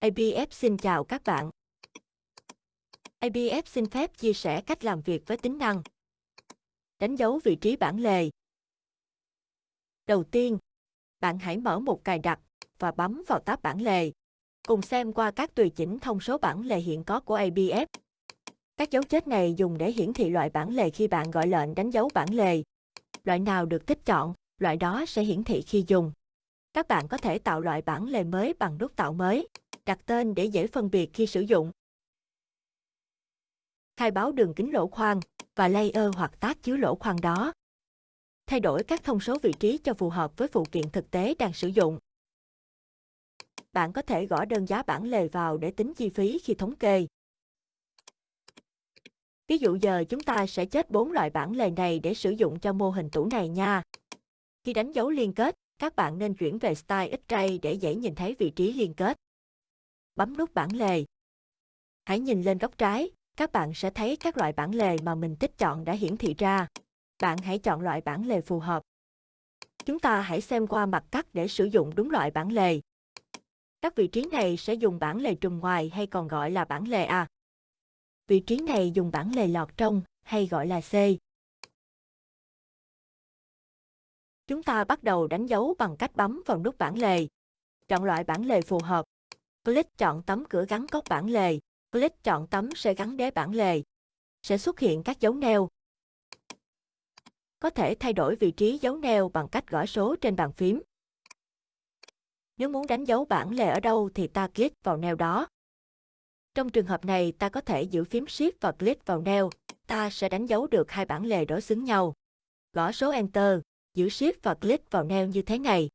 ABF xin chào các bạn. ABF xin phép chia sẻ cách làm việc với tính năng. Đánh dấu vị trí bản lề. Đầu tiên, bạn hãy mở một cài đặt và bấm vào tab bản lề. Cùng xem qua các tùy chỉnh thông số bản lề hiện có của ABF. Các dấu chết này dùng để hiển thị loại bản lề khi bạn gọi lệnh đánh dấu bản lề. Loại nào được tích chọn, loại đó sẽ hiển thị khi dùng. Các bạn có thể tạo loại bản lề mới bằng nút tạo mới, đặt tên để dễ phân biệt khi sử dụng. Khai báo đường kính lỗ khoan và layer hoặc tác chứa lỗ khoan đó. Thay đổi các thông số vị trí cho phù hợp với phụ kiện thực tế đang sử dụng. Bạn có thể gõ đơn giá bản lề vào để tính chi phí khi thống kê. Ví dụ giờ chúng ta sẽ chết 4 loại bản lề này để sử dụng cho mô hình tủ này nha. Khi đánh dấu liên kết, các bạn nên chuyển về Style X-Ray để dễ nhìn thấy vị trí liên kết. Bấm nút bản lề. Hãy nhìn lên góc trái, các bạn sẽ thấy các loại bản lề mà mình thích chọn đã hiển thị ra. Bạn hãy chọn loại bản lề phù hợp. Chúng ta hãy xem qua mặt cắt để sử dụng đúng loại bản lề. Các vị trí này sẽ dùng bản lề trùm ngoài hay còn gọi là bản lề A. Vị trí này dùng bản lề lọt trong hay gọi là C. Chúng ta bắt đầu đánh dấu bằng cách bấm vào nút bản lề. Chọn loại bản lề phù hợp. Click chọn tấm cửa gắn cốc bản lề. Click chọn tấm sẽ gắn đế bản lề. Sẽ xuất hiện các dấu neo. Có thể thay đổi vị trí dấu neo bằng cách gõ số trên bàn phím. Nếu muốn đánh dấu bản lề ở đâu thì ta click vào neo đó. Trong trường hợp này, ta có thể giữ phím Shift và click vào neo. Ta sẽ đánh dấu được hai bản lề đối xứng nhau. Gõ số Enter, giữ Shift và click vào neo như thế này.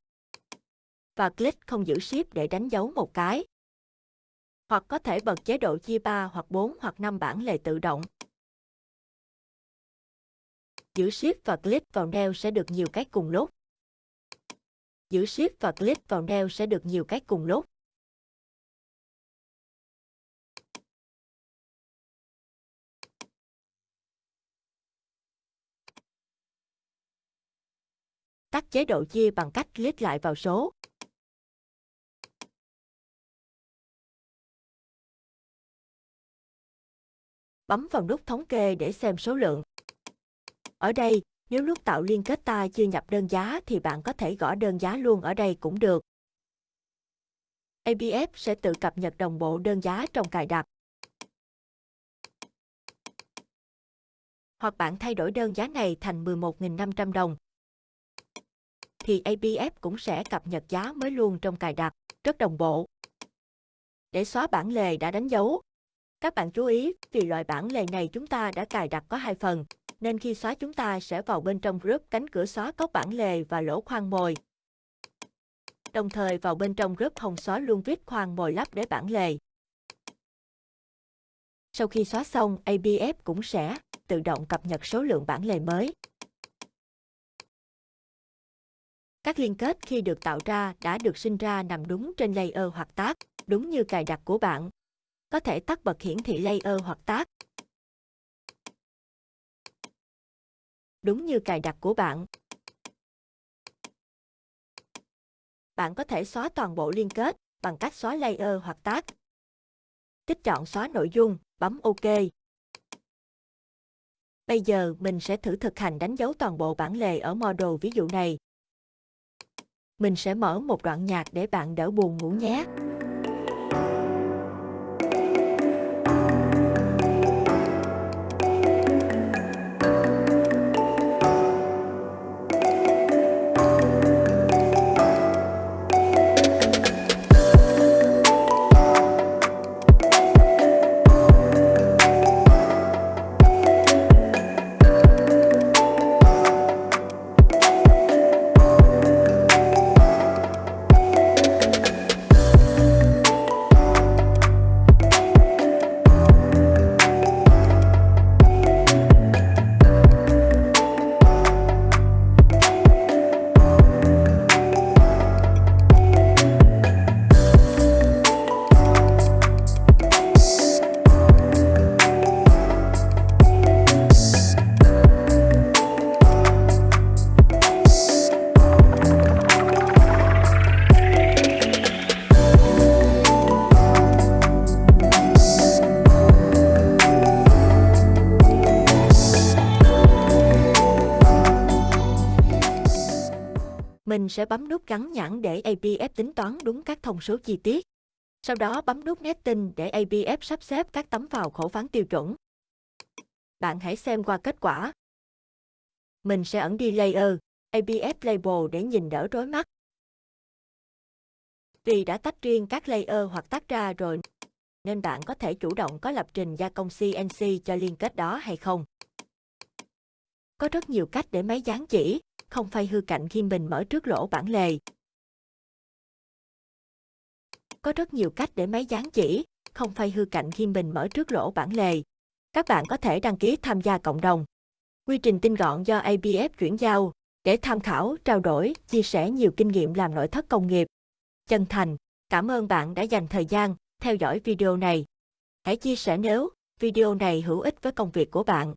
Và click không giữ Shift để đánh dấu một cái. Hoặc có thể bật chế độ chia 3 hoặc 4 hoặc 5 bản lề tự động. Giữ Shift và click vào neo sẽ được nhiều cách cùng lúc. Giữ Shift và click vào neo sẽ được nhiều cách cùng lúc. tắt chế độ chia bằng cách click lại vào số. Bấm vào nút thống kê để xem số lượng. Ở đây, nếu lúc tạo liên kết ta chưa nhập đơn giá thì bạn có thể gõ đơn giá luôn ở đây cũng được. ABF sẽ tự cập nhật đồng bộ đơn giá trong cài đặt. Hoặc bạn thay đổi đơn giá này thành 11.500 đồng thì ABF cũng sẽ cập nhật giá mới luôn trong cài đặt, rất đồng bộ. Để xóa bản lề đã đánh dấu, các bạn chú ý vì loại bản lề này chúng ta đã cài đặt có hai phần, nên khi xóa chúng ta sẽ vào bên trong group cánh cửa xóa cốc bản lề và lỗ khoan mồi. Đồng thời vào bên trong group không xóa luôn vít khoan mồi lắp để bản lề. Sau khi xóa xong, ABF cũng sẽ tự động cập nhật số lượng bản lề mới. Các liên kết khi được tạo ra đã được sinh ra nằm đúng trên layer hoặc tác, đúng như cài đặt của bạn. Có thể tắt bật hiển thị layer hoặc tác. Đúng như cài đặt của bạn. Bạn có thể xóa toàn bộ liên kết bằng cách xóa layer hoặc tác. Tích chọn xóa nội dung, bấm OK. Bây giờ mình sẽ thử thực hành đánh dấu toàn bộ bản lề ở model ví dụ này. Mình sẽ mở một đoạn nhạc để bạn đỡ buồn ngủ nhé. Mình sẽ bấm nút gắn nhãn để APF tính toán đúng các thông số chi tiết. Sau đó bấm nút Netting để APF sắp xếp các tấm vào khổ phán tiêu chuẩn. Bạn hãy xem qua kết quả. Mình sẽ ẩn đi layer, APF label để nhìn đỡ rối mắt. Vì đã tách riêng các layer hoặc tách ra rồi, nên bạn có thể chủ động có lập trình gia công CNC cho liên kết đó hay không. Có rất nhiều cách để máy dán chỉ, không phải hư cạnh khi mình mở trước lỗ bản lề. Có rất nhiều cách để máy dán chỉ, không phải hư cạnh khi mình mở trước lỗ bản lề. Các bạn có thể đăng ký tham gia cộng đồng. Quy trình tinh gọn do ABF chuyển giao, để tham khảo, trao đổi, chia sẻ nhiều kinh nghiệm làm nội thất công nghiệp. Chân thành, cảm ơn bạn đã dành thời gian theo dõi video này. Hãy chia sẻ nếu video này hữu ích với công việc của bạn.